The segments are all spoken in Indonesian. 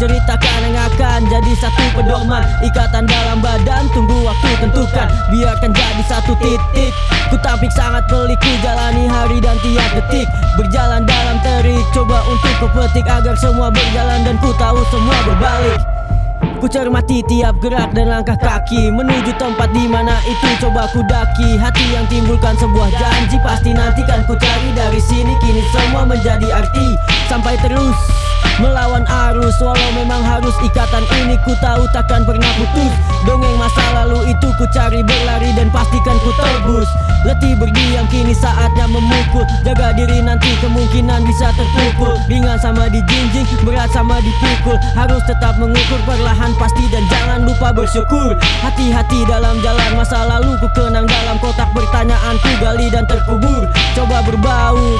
Ceritakan yang akan jadi satu pedoman. Ikatan dalam badan tunggu waktu tentukan. Biarkan jadi satu titik. Ku tampik sangat pelik ku jalani hari dan tiap detik. Berjalan dalam terik coba untuk ku petik Agar semua berjalan dan ku tahu semua berbalik. Ku cermati tiap gerak dan langkah kaki. Menuju tempat di mana itu coba ku daki. Hati yang timbulkan sebuah janji Pasti nanti kan ku cari. Dari sini Kini semua menjadi arti. Sampai terus Melawan arus Walau memang harus ikatan ini Ku tahu takkan pernah putus. Dongeng masa lalu itu ku cari berlari Dan pastikan ku tebus. Letih berdiam kini saatnya memukul. Jaga diri nanti kemungkinan bisa terpukul. Ringan sama dijinjing, berat sama dipikul Harus tetap mengukur perlahan pasti dan jangan lupa bersyukur. Hati-hati dalam jalan masa lalu ku kenang dalam kotak pertanyaan ku gali dan terkubur. Coba berbaur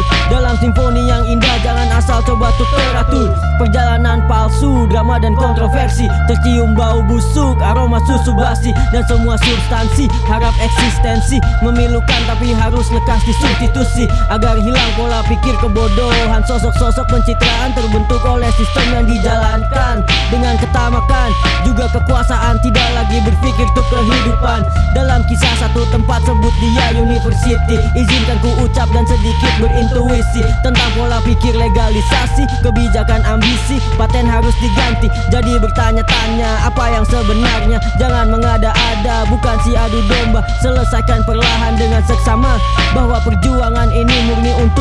teratur Perjalanan palsu, drama dan kontroversi. Tercium bau busuk, aroma susu basi. Dan semua substansi, harap eksistensi. Memilukan tapi harus lekas disubstitusi Agar hilang pola pikir kebodohan. Sosok-sosok pencitraan terbentuk oleh sistem yang dijalankan. Dengan ketamakan juga kekuasaan Tidak lagi berpikir untuk kehidupan. Dalam kisah satu tempat sebut dia university Izinkan ku ucap dan sedikit berintuisi Tentang pola pikir legalisasi Kebijakan ambisi Paten harus diganti. Jadi bertanya-tanya apa yang sebenarnya Jangan mengada-ada bukan si adu domba. Selesaikan perlahan dengan seksama Bahwa perjuangan ini murni untuk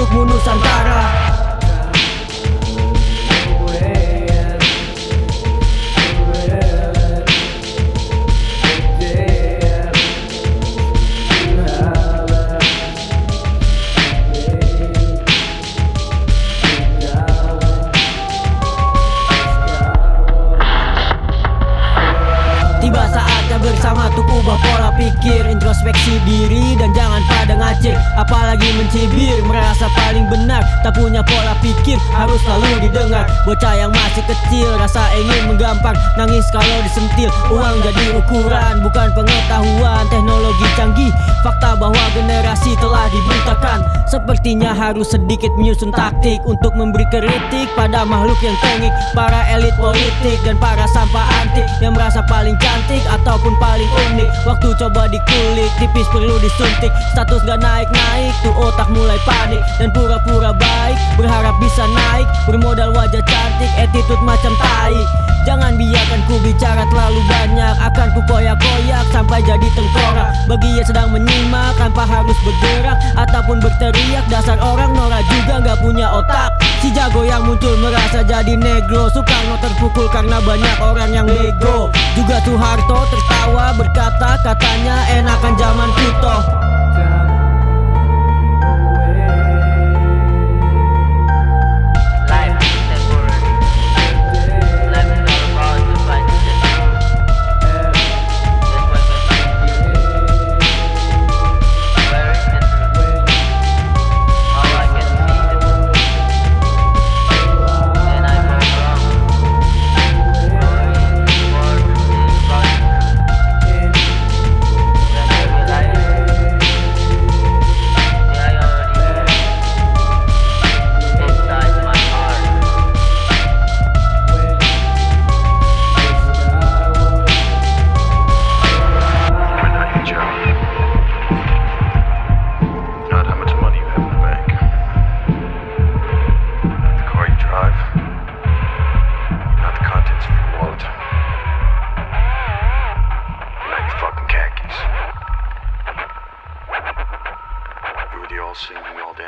untuk ubah pola pikir Introspeksi diri dan ngacir Apalagi mencibir Merasa paling benar. Tak punya pola pikir Harus selalu didengar. Bocah yang masih kecil Rasa ingin menggampang. Nangis kalau disentil Uang jadi ukuran. Bukan pengetahuan Teknologi canggih. Fakta bahwa generasi telah dibutakan Sepertinya harus sedikit menyusun taktik Untuk memberi kritik pada makhluk yang tengik Para elit politik dan para sampah antik Yang merasa paling cantik ataupun paling unik. Waktu coba dikulik tipis perlu disuntik. Status gak naik-naik tuh otak mulai panik Dan pura-pura baik. Berharap bisa naik Bermodal wajah cantik attitude macam tai. Jangan biarkan ku bicara terlalu banyak Akan ku koyak-koyak sampai jadi tengkorak. Bagi yang sedang menyimak tanpa harus bergerak Ataupun berteriak Dasar orang Nora juga gak punya otak. Si jago yang muncul merasa jadi negro Soekarno terpukul karena banyak orang yang bego. Juga Soeharto tertawa berkata Katanya enakan zaman Kuto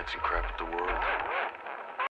chance and crap at the world.